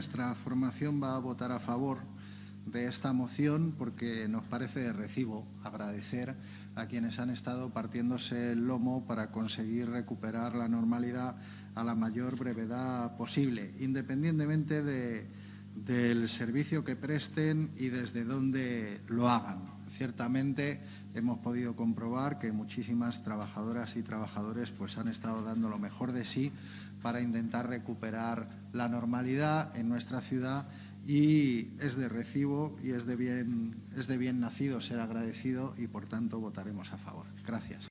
nuestra formación va a votar a favor de esta moción porque nos parece de recibo agradecer a quienes han estado partiéndose el lomo para conseguir recuperar la normalidad a la mayor brevedad posible, independientemente del servicio que presten y desde dónde lo hagan. Ciertamente hemos podido comprobar que muchísimas trabajadoras y trabajadores pues, han estado dando lo mejor de sí para intentar recuperar la normalidad en nuestra ciudad y es de recibo y es de bien, es de bien nacido ser agradecido y, por tanto, votaremos a favor. Gracias.